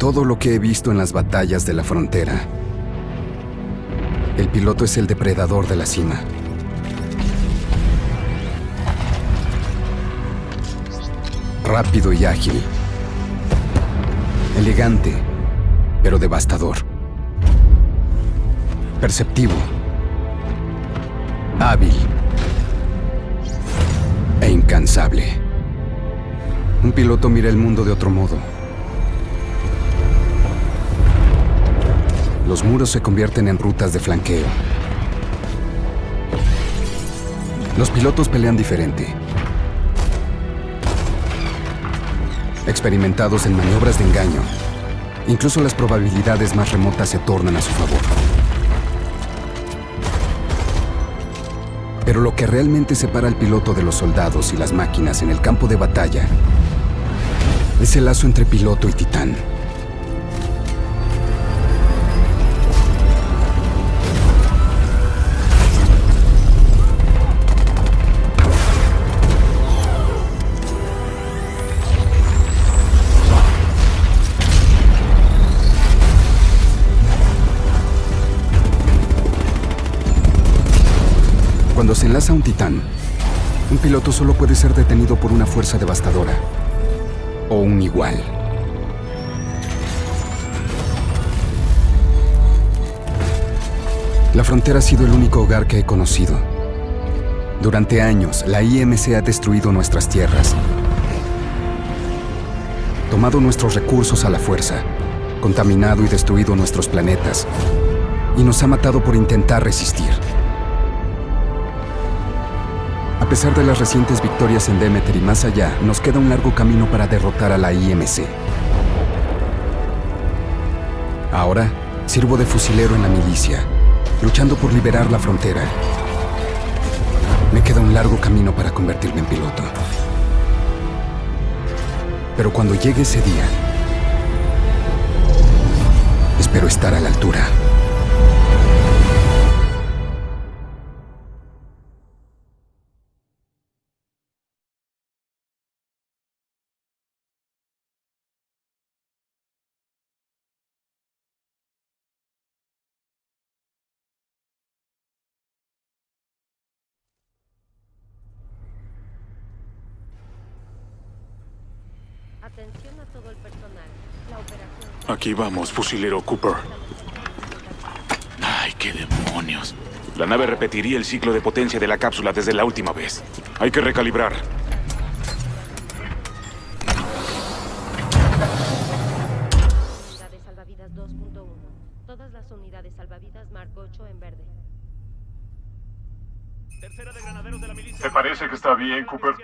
todo lo que he visto en las batallas de la frontera, el piloto es el depredador de la cima. Rápido y ágil. Elegante, pero devastador. Perceptivo. Hábil. E incansable. Un piloto mira el mundo de otro modo. Los muros se convierten en rutas de flanqueo. Los pilotos pelean diferente. Experimentados en maniobras de engaño, incluso las probabilidades más remotas se tornan a su favor. Pero lo que realmente separa al piloto de los soldados y las máquinas en el campo de batalla es el lazo entre piloto y titán. Cuando se enlaza un titán, un piloto solo puede ser detenido por una fuerza devastadora. O un igual. La frontera ha sido el único hogar que he conocido. Durante años, la IMC ha destruido nuestras tierras. Tomado nuestros recursos a la fuerza, contaminado y destruido nuestros planetas. Y nos ha matado por intentar resistir. A pesar de las recientes victorias en Demeter y más allá, nos queda un largo camino para derrotar a la IMC. Ahora, sirvo de fusilero en la milicia, luchando por liberar la frontera. Me queda un largo camino para convertirme en piloto. Pero cuando llegue ese día, espero estar a la altura. Atención a todo el personal. La operación... Aquí vamos, fusilero Cooper. Ay, qué demonios. La nave repetiría el ciclo de potencia de la cápsula desde la última vez. Hay que recalibrar. Unidades salvavidas 2.1. Todas las unidades salvavidas Mark 8 en verde. ¿Te parece que está bien, Cooper?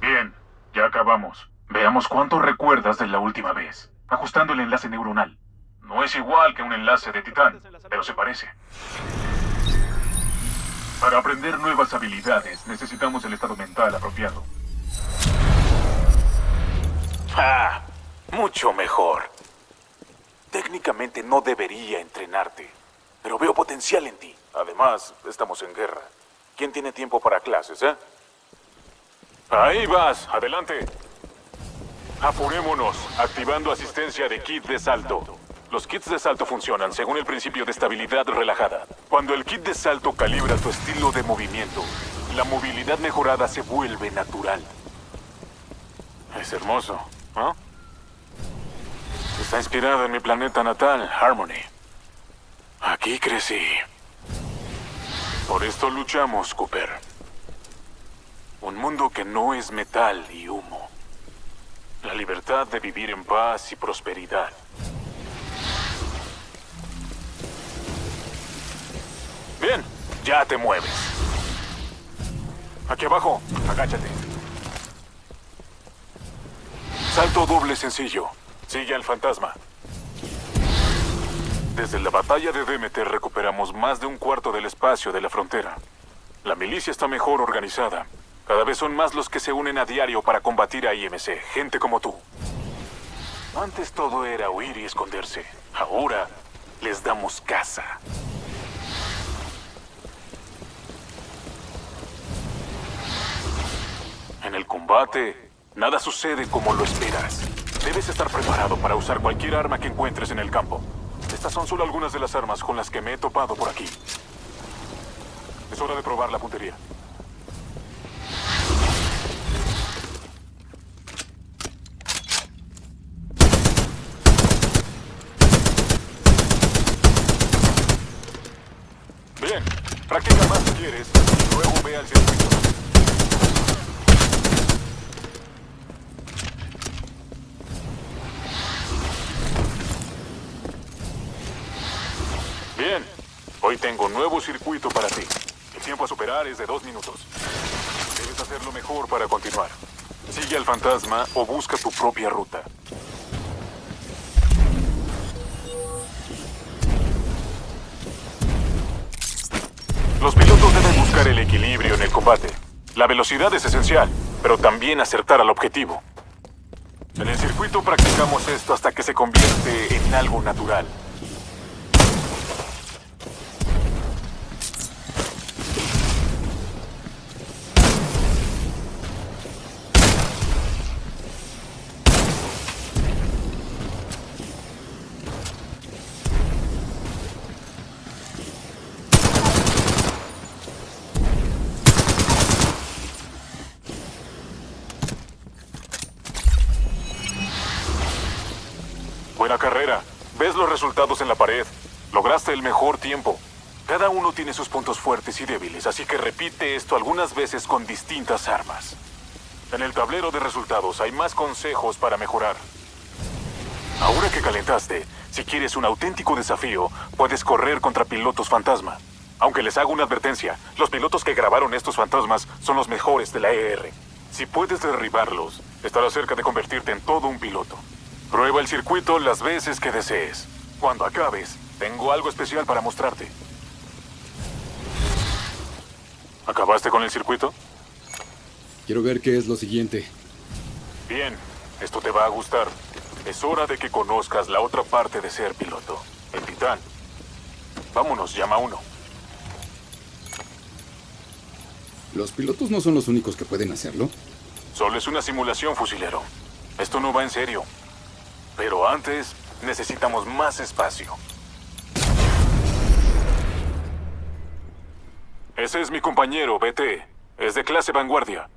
Bien, ya acabamos. Veamos cuánto recuerdas de la última vez. Ajustando el enlace neuronal. No es igual que un enlace de titán, pero se parece. Para aprender nuevas habilidades, necesitamos el estado mental apropiado. Ah, mucho mejor. Técnicamente no debería entrenarte, pero veo potencial en ti. Además, estamos en guerra. ¿Quién tiene tiempo para clases, eh? Ahí vas, adelante. Apurémonos, activando asistencia de kit de salto. Los kits de salto funcionan según el principio de estabilidad relajada. Cuando el kit de salto calibra tu estilo de movimiento, la movilidad mejorada se vuelve natural. Es hermoso, ¿no? Está inspirado en mi planeta natal, Harmony. Aquí crecí. Por esto luchamos, Cooper. Un mundo que no es metal y humo. La libertad de vivir en paz y prosperidad. Bien, ya te mueves. Aquí abajo, agáchate. Salto doble sencillo. Sigue al fantasma. Desde la batalla de Demeter recuperamos más de un cuarto del espacio de la frontera. La milicia está mejor organizada. Cada vez son más los que se unen a diario para combatir a IMC, gente como tú. Antes todo era huir y esconderse. Ahora les damos caza. En el combate, nada sucede como lo esperas. Debes estar preparado para usar cualquier arma que encuentres en el campo. Estas son solo algunas de las armas con las que me he topado por aquí. Es hora de probar la puntería. Bien, practica más si quieres y luego ve al circuito. Bien, hoy tengo nuevo circuito para ti. El tiempo a superar es de dos minutos. Debes hacerlo mejor para continuar. Sigue al fantasma o busca tu propia ruta. El equilibrio en el combate. La velocidad es esencial, pero también acertar al objetivo. En el circuito practicamos esto hasta que se convierte en algo natural. Buena carrera. Ves los resultados en la pared. Lograste el mejor tiempo. Cada uno tiene sus puntos fuertes y débiles, así que repite esto algunas veces con distintas armas. En el tablero de resultados hay más consejos para mejorar. Ahora que calentaste, si quieres un auténtico desafío, puedes correr contra pilotos fantasma. Aunque les hago una advertencia, los pilotos que grabaron estos fantasmas son los mejores de la ER. Si puedes derribarlos, estarás cerca de convertirte en todo un piloto. Prueba el circuito las veces que desees. Cuando acabes, tengo algo especial para mostrarte. ¿Acabaste con el circuito? Quiero ver qué es lo siguiente. Bien, esto te va a gustar. Es hora de que conozcas la otra parte de ser piloto, el titán. Vámonos, llama uno. ¿Los pilotos no son los únicos que pueden hacerlo? Solo es una simulación, fusilero. Esto no va en serio. Pero antes, necesitamos más espacio. Ese es mi compañero, BT. Es de clase vanguardia.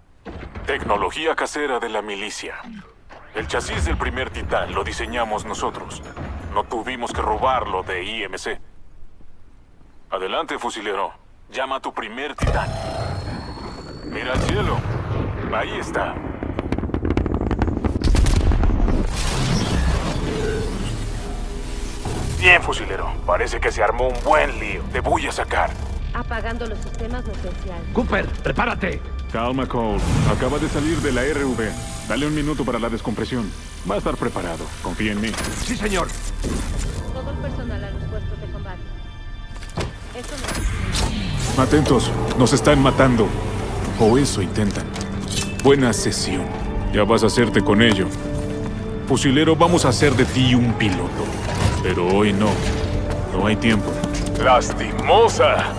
Tecnología casera de la milicia. El chasis del primer titán lo diseñamos nosotros. No tuvimos que robarlo de IMC. Adelante, fusilero. Llama a tu primer titán. Mira al cielo. Ahí está. Bien, fusilero. Parece que se armó un buen lío. Te voy a sacar. Apagando los sistemas no esenciales. Cooper, prepárate. Calma, Cole. Acaba de salir de la RV. Dale un minuto para la descompresión. Va a estar preparado. Confía en mí. Sí, señor. Todo el personal a los puestos de combate. Esto no es... Atentos. Nos están matando. O eso intentan. Buena sesión. Ya vas a hacerte con ello. Fusilero, vamos a hacer de ti un piloto. Pero hoy no. No hay tiempo. ¡Lastimosa!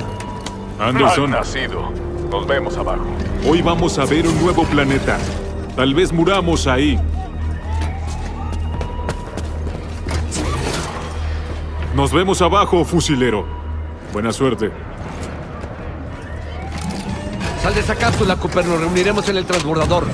Anderson, Mal nacido. Nos vemos abajo. hoy vamos a ver un nuevo planeta. Tal vez muramos ahí. Nos vemos abajo, fusilero. Buena suerte. Sal de esa cápsula, Cooper. Nos reuniremos en el transbordador.